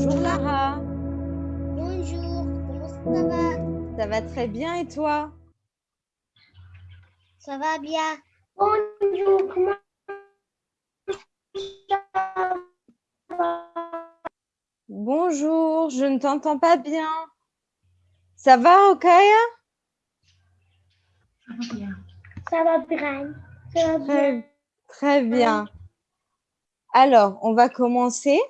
Bonjour Lara. Bonjour, comment ça va? Ça va très bien et toi? Ça va bien. Bonjour, comment ça va? Bonjour, je ne t'entends pas bien. Ça va, Okaya Ça va bien. Ça va bien. Très, très bien. Alors, on va commencer.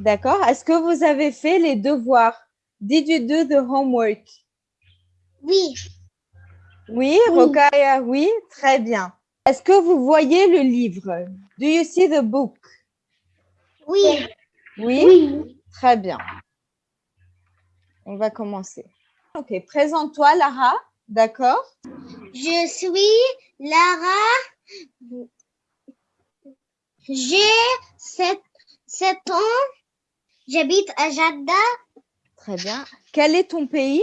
D'accord Est-ce que vous avez fait les devoirs? Did you do the homework? Oui, Oui. Rokaya, oui, très bien. Est-ce que vous voyez le livre? Do you see the book? Oui, Oui, oui. très bien. On va commencer. Ok, présente-toi, Lara. D'accord? Je suis Lara. J'ai 7, ans. J'habite à Jadda. Très bien. Quel est ton pays?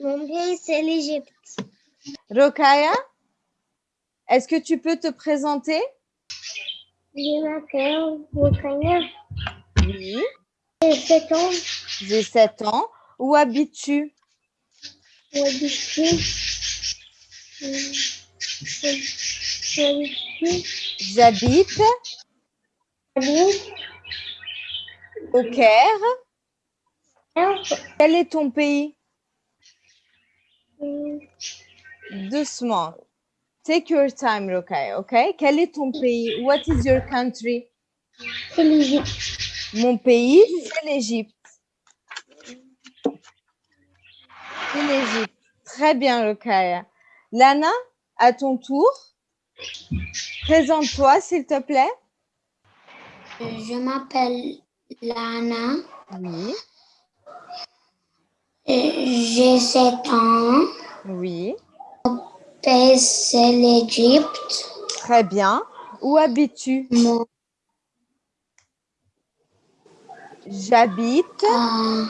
Mon pays, c'est l'Égypte. Rokaya Est-ce que tu peux te présenter? Je m'appelle Rukaya. Oui. J'ai 7 ans. J'ai 7 ans. Où habites-tu? J'habite J'habite J'habite au Caire. Quel est ton pays? Doucement. Take your time, Rokaya, ok? Quel est ton pays? What is your country? C'est l'Égypte. Mon pays, c'est l'Égypte. C'est l'Égypte. Très bien, Rokaya. Lana, à ton tour. Présente-toi, s'il te plaît. Je m'appelle Lana. Oui. J'ai 7 ans. Oui. Pays, c'est l'Égypte. Très bien. Où habites-tu? Mon J'habite. euh,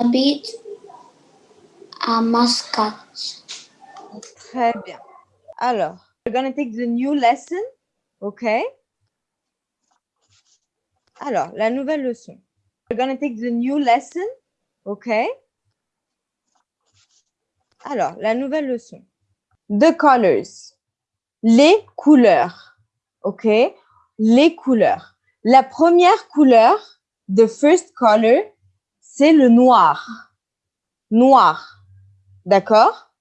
habite à Muscat. Très bien. Alors, we're going to take the new lesson. OK? Alors, la nouvelle leçon. We're going take the new lesson. OK? Alors, la nouvelle leçon. The colors. Les couleurs. OK? Les couleurs. La première couleur, the first color, c'est le noir. Noir. D'accord?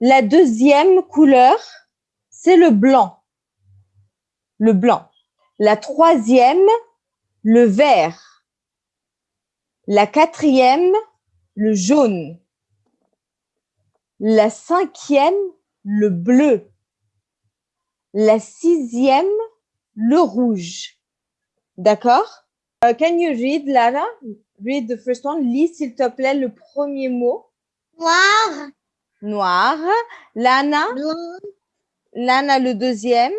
La deuxième couleur, c'est le blanc. Le blanc. La troisième, le vert. La quatrième, le jaune. La cinquième, le bleu. La sixième, le rouge. D'accord? Uh, can you read, Lara? Read the first one. Lis, s'il te plaît, le premier mot. Noir, Noir. Lana, blanc, Lana le deuxième.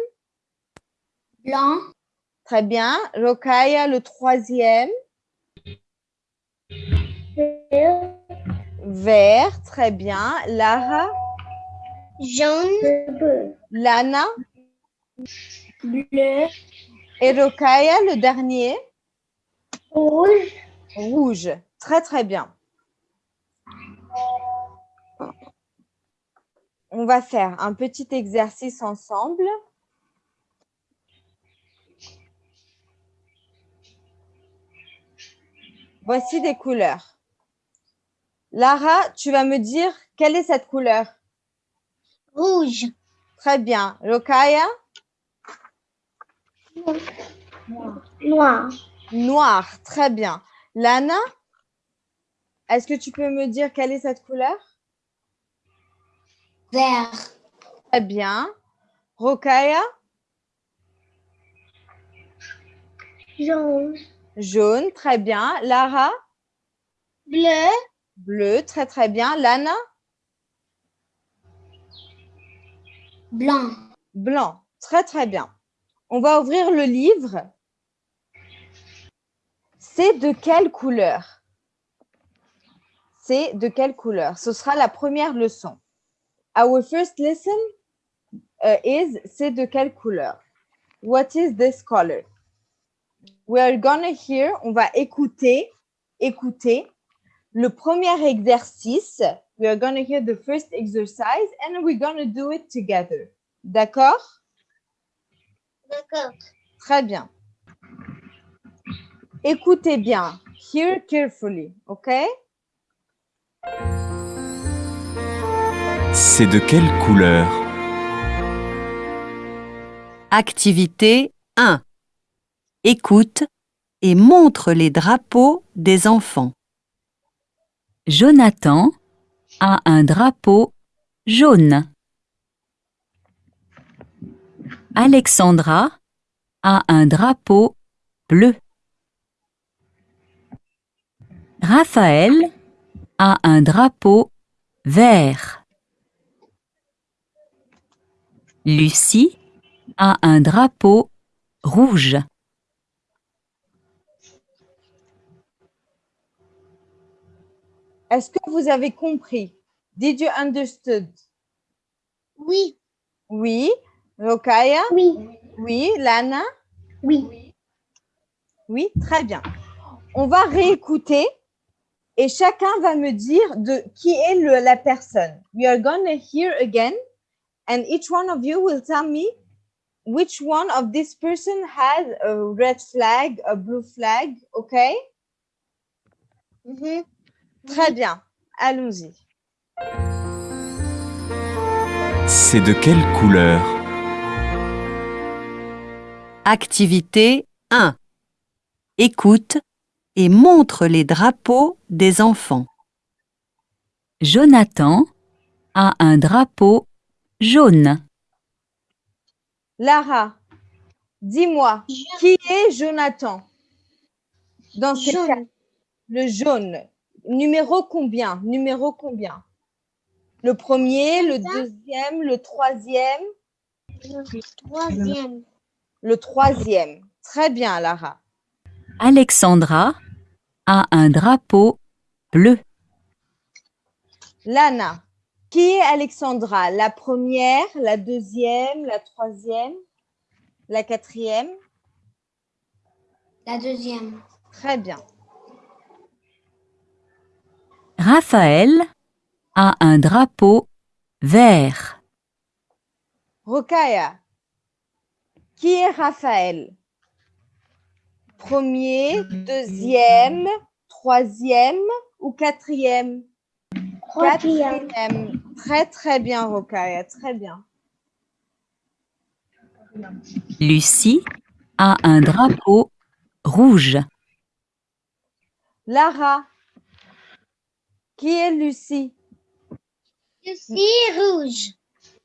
blanc, Très bien. Rokaya le troisième. vert, Vert. Très bien. Lara, jaune, Lana bleu, et Rokaya le dernier. rouge, Rouge. Très, très bien. On va faire un petit exercice ensemble. Voici des couleurs. Lara, tu vas me dire quelle est cette couleur? Rouge, Très bien. Rokaya? Noir, Noir. Très bien. Lana? Est-ce que tu peux me dire quelle est cette couleur? Vert, Très bien. Rokaya? Jaune, Jaune. Très bien. Lara? Bleu, Bleu. Très, très bien. Lana? Blanc, Blanc. Très, très bien. On va ouvrir le livre. C'est de quelle couleur? C'est de quelle couleur? Ce sera la première leçon. Our first lesson uh, is c'est de quelle couleur? What is this color? We are gonna hear, on va écouter, écouter le premier exercice. We are gonna hear the first exercise and we're gonna do it together. D'accord? D'accord. Très bien. Écoutez bien. Hear carefully, OK? C'est de quelle couleur? Activité 1. Écoute et montre les drapeaux des enfants. Jonathan a un drapeau jaune. Alexandra a un drapeau bleu. Raphaël a un drapeau vert. Lucie a un drapeau rouge. Est-ce que vous avez compris? Did you understood? Oui. Oui. Rokaya? Oui. Oui. Lana? Oui. Oui, très bien. On va réécouter et chacun va me dire de qui est le- la personne. We are gonna hear again and each one of you will tell me which one of this person has a red flag, a blue flag, okay? Mhm. Très bien. Allons-y. C'est de quelle couleur? Activité 1. Écoute et montre les drapeaux des enfants. Jonathan a un drapeau jaune. Lara, dis-moi, qui est Jonathan? Dans Jaune. cas- le jaune. Numéro combien? Numéro combien? Le premier, le deuxième, le troisième, Troisième. le troisième. Très bien, Lara. Alexandra a un drapeau bleu. Lana, qui est Alexandra? La première, la deuxième, la troisième, la quatrième? La deuxième. Très bien. Raphaël a un drapeau vert. Rokaya, qui est Raphaël? Premier, deuxième, troisième ou quatrième? Quatrième. Quatrième. Très, très bien, Rokaya. Très bien. Lucie a un drapeau rouge. Lara, qui est Lucie? Lucie rouge.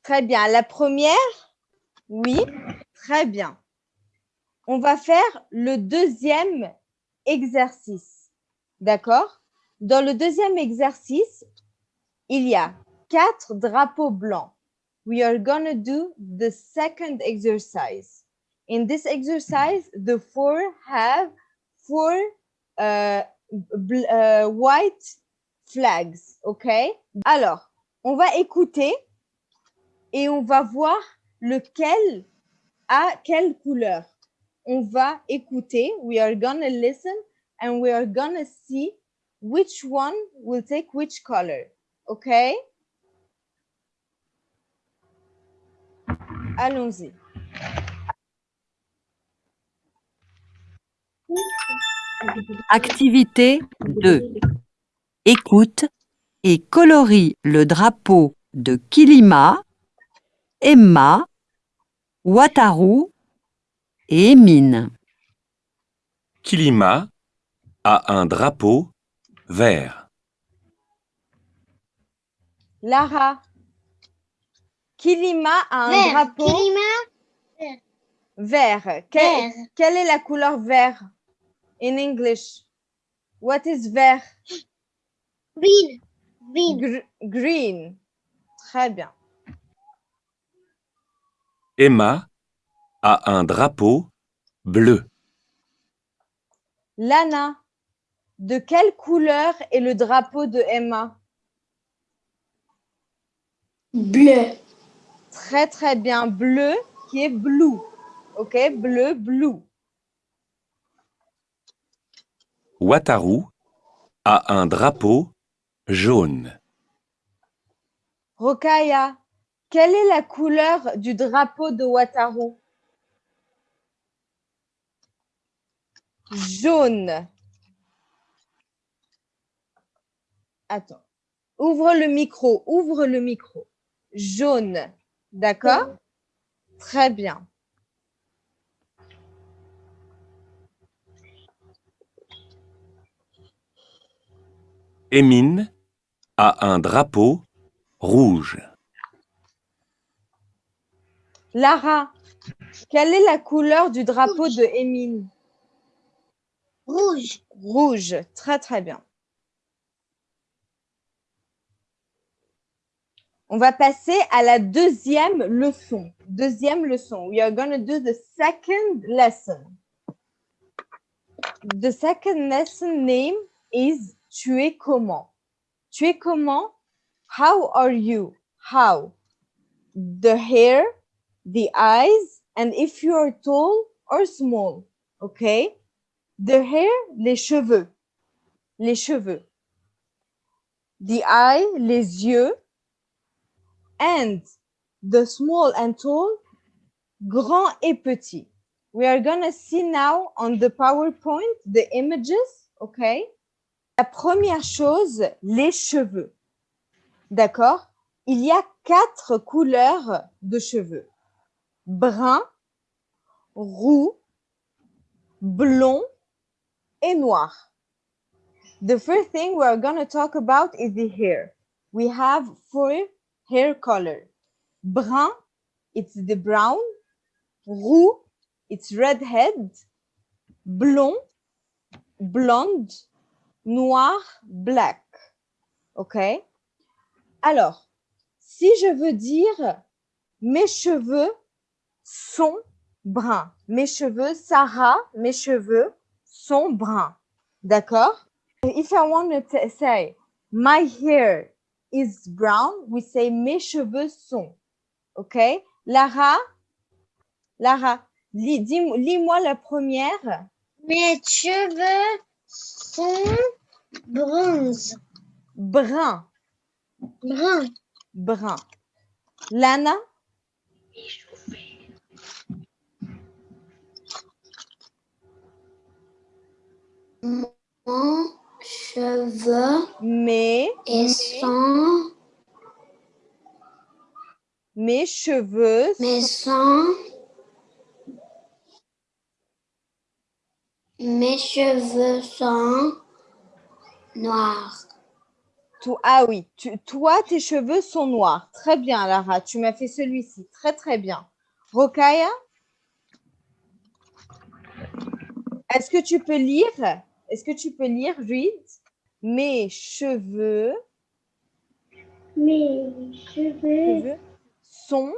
Très bien. La première? Oui. Très bien. On va faire le deuxième exercice. D'accord? Dans le deuxième exercice, il y a quatre drapeaux blancs. We are gonna do the second exercise. In this exercise, the four have four uh, uh, white flags. Okay? Alors, on va écouter et on va voir lequel a quelle couleur. On va écouter. We are gonna listen and we are gonna see which one will take which color. Okay? Allons-y. Activité 2. Écoute et colorie le drapeau de Kilima, Emma, Wataru et Emine. Kilima a un drapeau vert. Lara. Kilima a un Vert. drapeau Kilima. vert. Que- Vert. Quelle est la couleur vert in English? What is vert? Green. Green. Gr- green. Très bien. Emma a un drapeau bleu. Lana, de quelle couleur est le drapeau de Emma? Bleu. Très très bien. Bleu qui est blue. OK? Bleu, blue. Wataru a un drapeau jaune. Rokaya, quelle est la couleur du drapeau de Wataru? Jaune. Attends. Ouvre le micro, ouvre le micro. Jaune. D'accord? Très bien. Emine a un drapeau rouge. Lara, quelle est la couleur du drapeau de Émine Rouge. Rouge. Très, très bien. On va passer à la deuxième leçon. Deuxième leçon. We are going to do the second lesson. The second lesson name is Tu es comment? Tu es comment? How are you? How? The hair, the eyes, and if you are tall or small. Okay? The hair, les cheveux. Les cheveux. The eye, les yeux. And the small and tall, grand et petit. We are going to see now on the PowerPoint the images, okay? La première chose, les cheveux. D'accord? Il y a quatre couleurs de cheveux. Brun, roux, blond et noir. The first thing we're going to talk about is the hair. We have four hair color. Brun, it's the brown. Roux, it's redhead. Blond, blonde. Noir, black. OK? Alors, si je veux dire mes cheveux sont bruns. Mes cheveux, Sarah, mes cheveux sont bruns. D'accord? If I want to say my hair is brown, we say mes cheveux sont. OK? Lara? Lara, lis-moi la première. Mes cheveux sont bronze. Brun, Brun. brun. Lana? Mon cheveux mes, et sont mes cheveux mais sont mes cheveux sont noirs. Ah oui, tu- toi, tes cheveux sont noirs. Très bien, Lara. Tu m'as fait celui-ci. Très, très bien. Rokaya? Est-ce que tu peux lire? Est-ce que tu peux lire, read Mes cheveux, Mes cheveux cheveux sont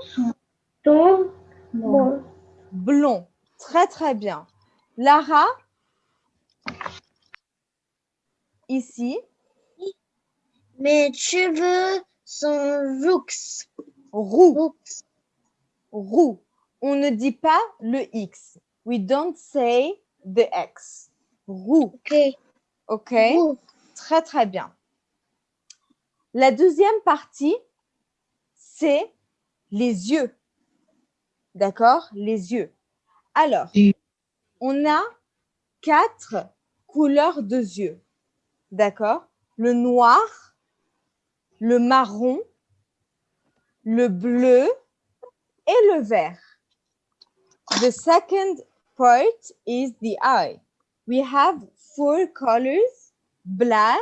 sont blancs. blonds. Très, très bien. Lara? Ici, Mes cheveux sont roux. roux. Roux. roux. On ne dit pas le X. We don't say the X. Roux. Ok. OK? Roux. Très, très bien. La deuxième partie, c'est les yeux. D'accord? Les yeux. Alors, on a quatre couleurs de yeux. D'accord? Le noir, le marron, le bleu et le vert. The second part is the eye. We have four colors, black,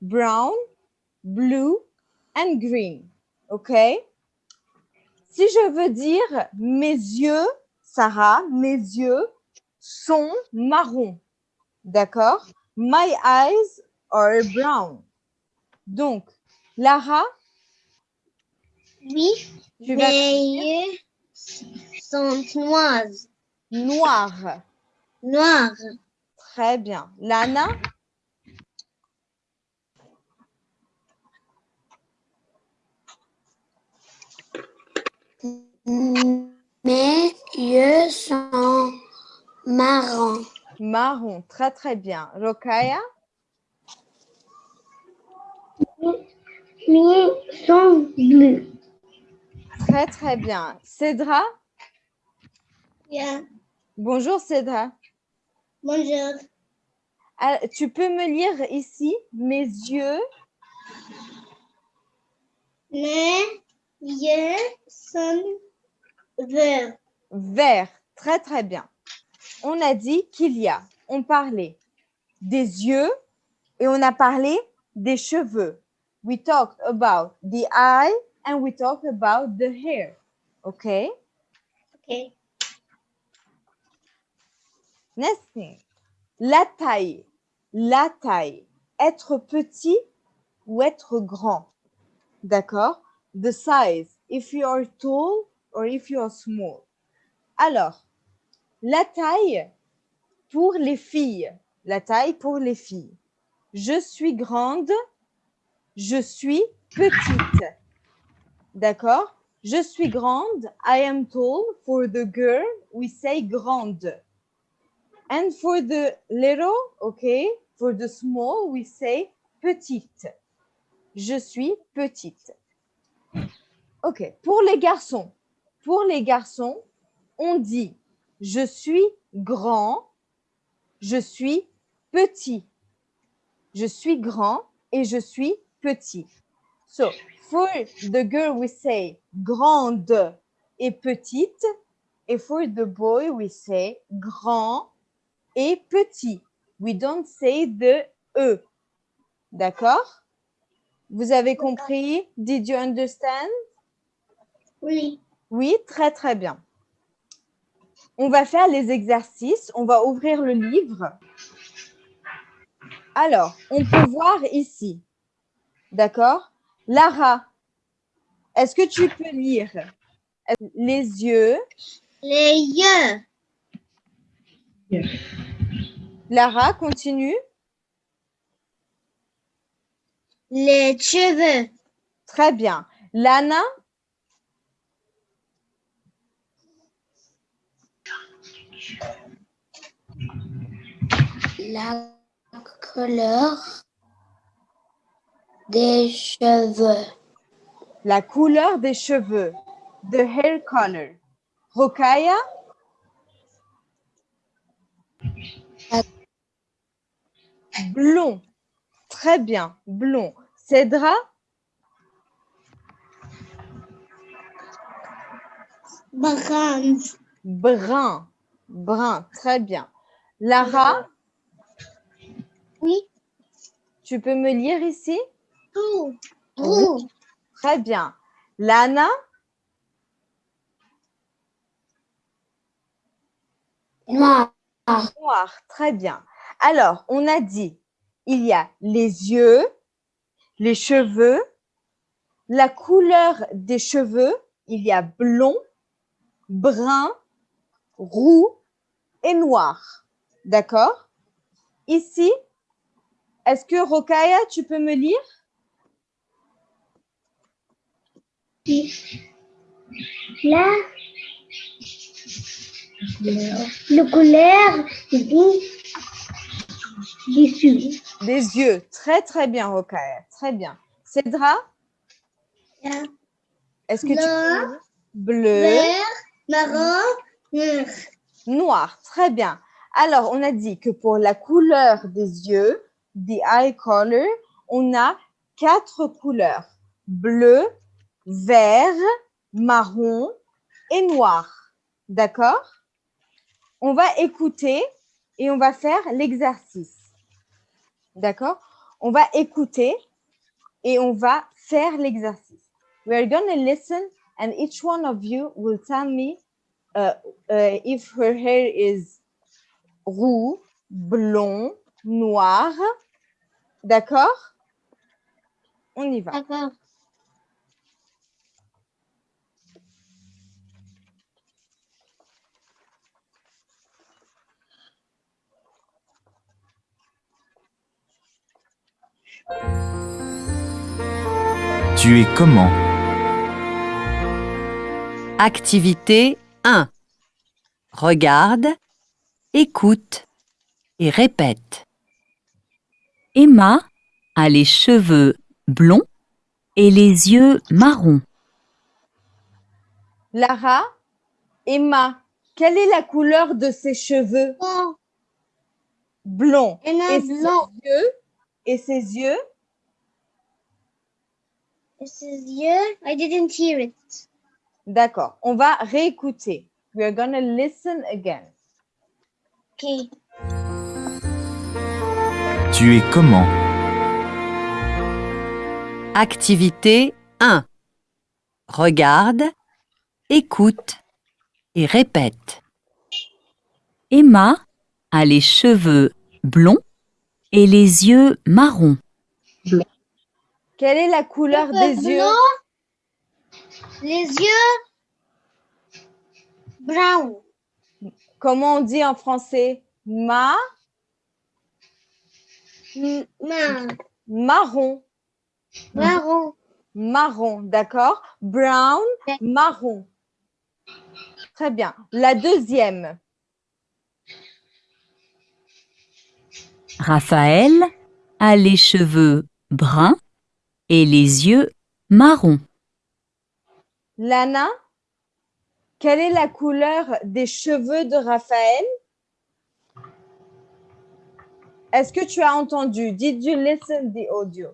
brown, blue and green. OK? Si je veux dire mes yeux, Sarah, mes yeux sont marrons. D'accord? My eyes are brown. Donc, Lara, Oui. tu vas Mes yeux sont noirs. noir. Noirs. Très bien. Lana, Mes yeux sont marrons. Marron. Très, très bien. Rokaya, Mes sont bleus. très, très bien. Cédra, Yeah. bonjour Cédra. Bonjour. Ah, tu peux me lire ici mes yeux? Mes yeux sont verts. verts. Très, très bien. On a dit qu'il y a, on parlait des yeux et on a parlé des cheveux. We talked about the eye and we talked about the hair. OK? Okay. Next thing. La taille. La taille. Être petit ou être grand. D'accord? The size. If you are tall or if you are small. Alors, la taille pour les filles. La taille pour les filles. Je suis grande. Je suis petite. D'accord? Je suis grande. I am tall. For the girl, we say grande. And for the little, okay, for the small, we say petite. Je suis petite. Ok, pour les garçons, pour les garçons, on dit je suis grand, je suis petit. Je suis grand et je suis petit. So, for the girl, we say grande et petite. Et for the boy, we say grand et petit. We don't say the E. D'accord? Vous avez compris? Did you understand? Oui. Oui, très très bien. On va faire les exercices. On va ouvrir le livre. Alors, on peut voir ici. D'accord? Lara, est-ce que tu peux lire? Les yeux? Les yeux. Lara, continue. Les cheveux. Très bien. Lana, La couleur des cheveux. la couleur des cheveux. The hair color. Rokaya, blond. Très bien, blond. Cédra, Brun. brun. Brun, très bien. Lara, Oui. tu peux me lire ici? Très bien. Lana, Noir. noir. Très bien. Alors, on a dit, il y a les yeux, les cheveux, la couleur des cheveux, il y a blond, brun, roux et noir. D'accord? Ici, est-ce que Rokaya, tu peux me lire? Là. Le couleur du dessus. Des yeux. Très, très bien, Rokaya. Très bien. Cédra, est-ce que tu peux Bleu. Vert, marron, noir. Noir, très bien. Alors, on a dit que pour la couleur des yeux, the eye color, on a quatre couleurs. Bleu, vert, marron et noir. D'accord? On va écouter et on va faire l'exercice. D'accord? On va écouter et on va faire l'exercice. We are going to listen and each one of you will tell me uh, uh, if her hair is roux, blond, noir. D'accord? On y va. D'accord. Tu es comment? Activité 1. Regarde, écoute, et répète. Emma a les cheveux blonds et les yeux marrons. Lara, Emma, quelle est la couleur de ses cheveux? Blond. et un Et blanc. ses yeux? Et ses yeux? Et ses yeux? I didn't hear it. D'accord. On va réécouter. We are gonna listen again. Okay. Tu es comment? Activité 1. Regarde, écoute et répète. Emma a les cheveux blonds et les yeux marrons. Quelle est la couleur des yeux? Les yeux. Brown. Comment on dit en français? Ma, ma- marron. Marron. Marron, d'accord Brown, marron. Très bien. La deuxième. Raphaël a les cheveux bruns et les yeux marrons. Lana, quelle est la couleur des cheveux de Raphaël? Est-ce que tu as entendu? Did you listen the audio?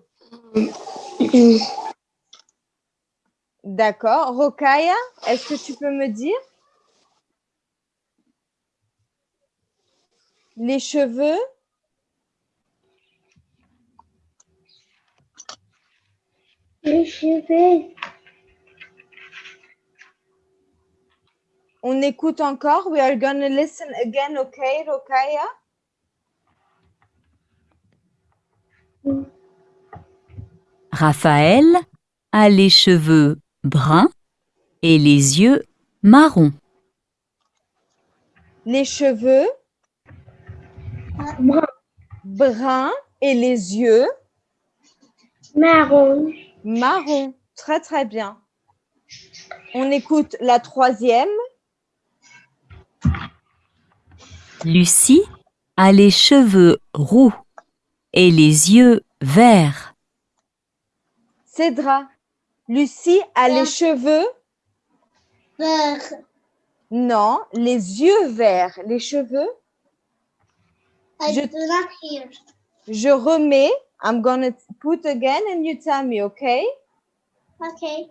D'accord. Rokaya, est-ce que tu peux me dire? Les cheveux? Les cheveux. On écoute encore. We are gonna listen again, okay, Rokaya? Raphaël a les cheveux bruns et les yeux marrons. Les cheveux Brun. bruns et les yeux Marron. marrons. Très, très bien. On écoute la troisième. Lucie a les cheveux roux et les yeux verts. Cédra. Lucie a les cheveux? Vert. Non, les yeux verts. Les cheveux? I Je- do not hear. Je remets. I'm gonna put again and you tell me, okay? Okay.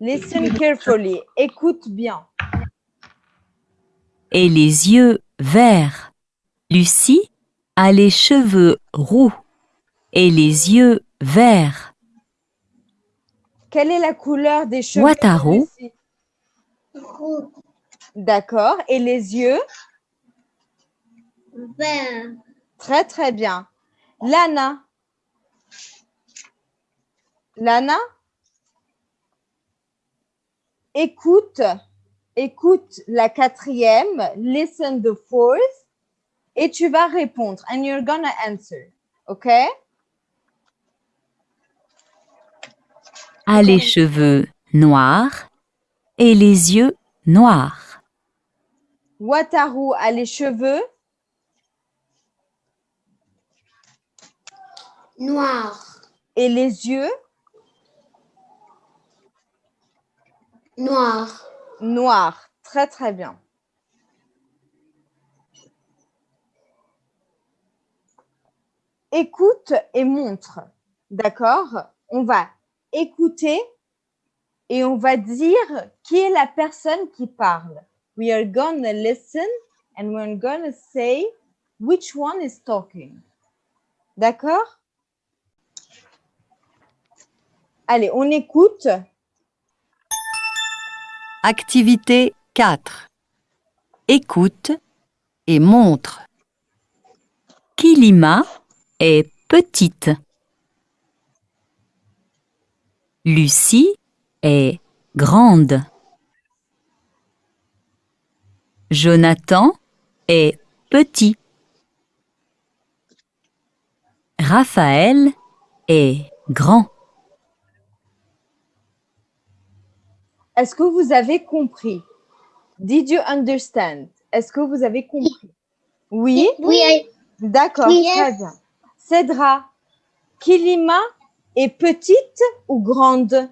Listen carefully. Écoute bien. Et les yeux verts. Lucie a les cheveux roux et les yeux verts. Quelle est la couleur des cheveux de Wataru. Lucie? Roux. D'accord. Et les yeux? Vert. Très, très bien. Lana. Lana? Écoute, écoute la quatrième, listen the fourth, et tu vas répondre. And you're gonna answer. OK? A les cheveux noirs et les yeux noirs. Wataru a les cheveux Noir. et les yeux Noir. Très, très bien. Écoute et montre. D'accord? On va écouter et on va dire qui est la personne qui parle. We are gonna listen and we're gonna say which one is talking. D'accord? Allez, on écoute. Activité 4. Écoute et montre. Kilima est petite. Lucie est grande. Jonathan est petit. Raphaël est grand. Est-ce que vous avez compris? Did you understand? Est-ce que vous avez compris? Oui, Oui, d'accord, Oui. très bien. Cédra, Kilima est petite ou grande?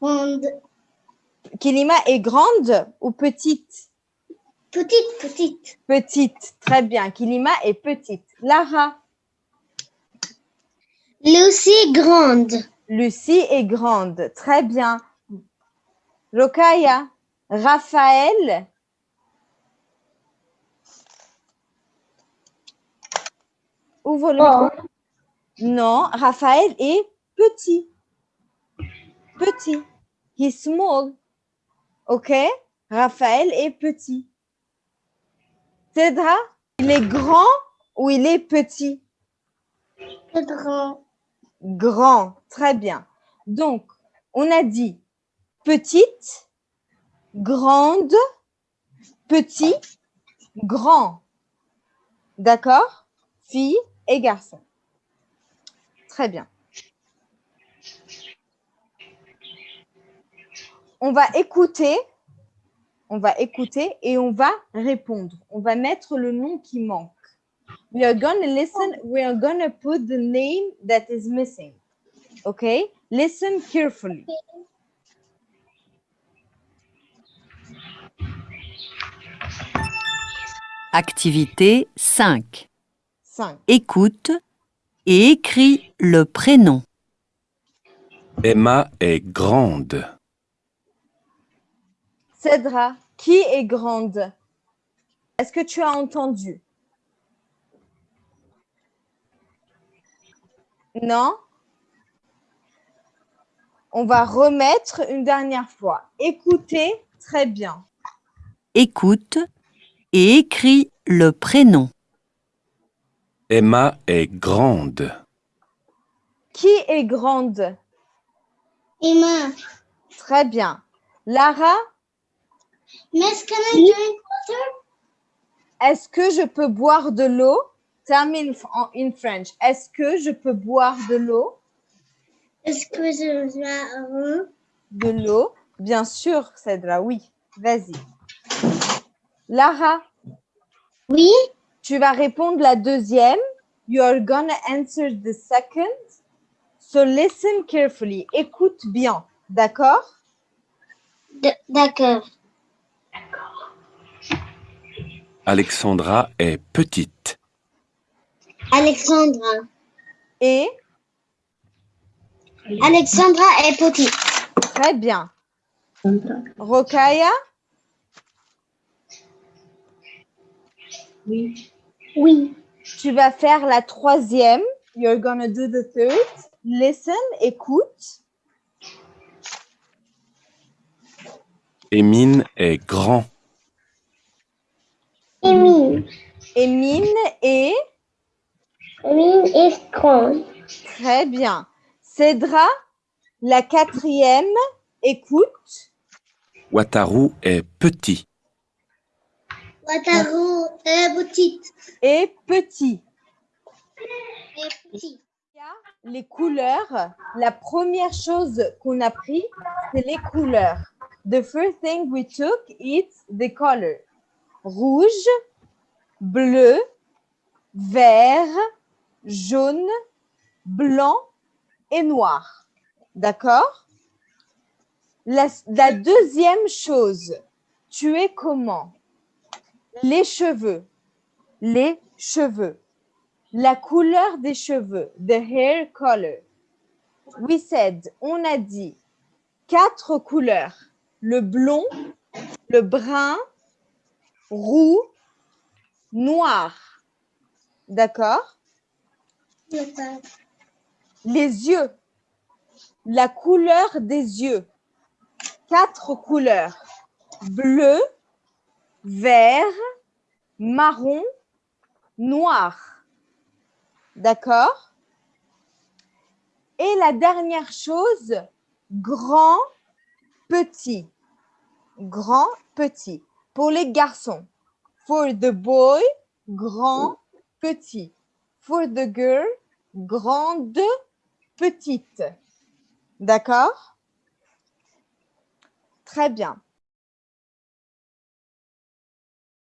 Grande. Kilima est grande ou petite? Petite, petite. Petite, très bien. Kilima est petite. Lara, Lucie, grande. Lucie est grande, très bien. Rokaya, Raphaël Ouvre le Oh. Non, Raphaël est petit. Petit. He's small. OK? Raphaël est petit. Cédra, il est grand ou il est petit? Grand. Grand. Très bien. Donc, on a dit petite, grande, petit, grand. D'accord? Fille et garçon. Très bien. On va écouter. On va écouter et on va répondre. On va mettre le nom qui manque. We are gonna listen. We are gonna put the name that is missing. Okay? Listen carefully. Activité 5. 5. Écoute et écris le prénom. Emma est grande. Cédra, qui est grande? Est-ce que tu as entendu? Non? On va remettre une dernière fois. Écoutez très bien. Écoute et écris le prénom. Emma est grande. Qui est grande? Emma. Très bien. Lara, Miss, can I drink water? est-ce que je peux boire de l'eau? Tell me in, en- in French. Est-ce que je peux boire de l'eau? Est-ce que je vais De l'eau? Bien sûr, Cédra, oui. Vas-y. Lara, Oui. tu vas répondre la deuxième. You are gonna answer the second. So listen carefully. Écoute bien. D'accord D'accord. Alexandra est petite. Alexandra. Et? Alexandra est petite. très bien. Rokaya, Oui. tu vas faire la troisième. You're gonna do the third. Listen, écoute. Émine est grand. Emile. Émine et Emile est grande. très bien. Cédra, la quatrième. Écoute. Wataru est petit. Wataru est petite. Et petit. Y a les couleurs. La première chose qu'on a pris, c'est les couleurs. The first thing we took is the color. Rouge, bleu, vert, jaune, blanc et noir. D'accord? La, la deuxième chose, tu es comment? Les cheveux. Les cheveux. La couleur des cheveux, the hair color. We said, on a dit quatre couleurs. Le blond, le brun, roux, noir. D'accord? Les yeux. La couleur des yeux. Quatre couleurs. Bleu, vert, marron, noir. D'accord? Et la dernière chose, grand, petit. Grand, petit. Pour les garçons. For the boy, grand, petit. For the girl, grande, petite. D'accord? Très bien.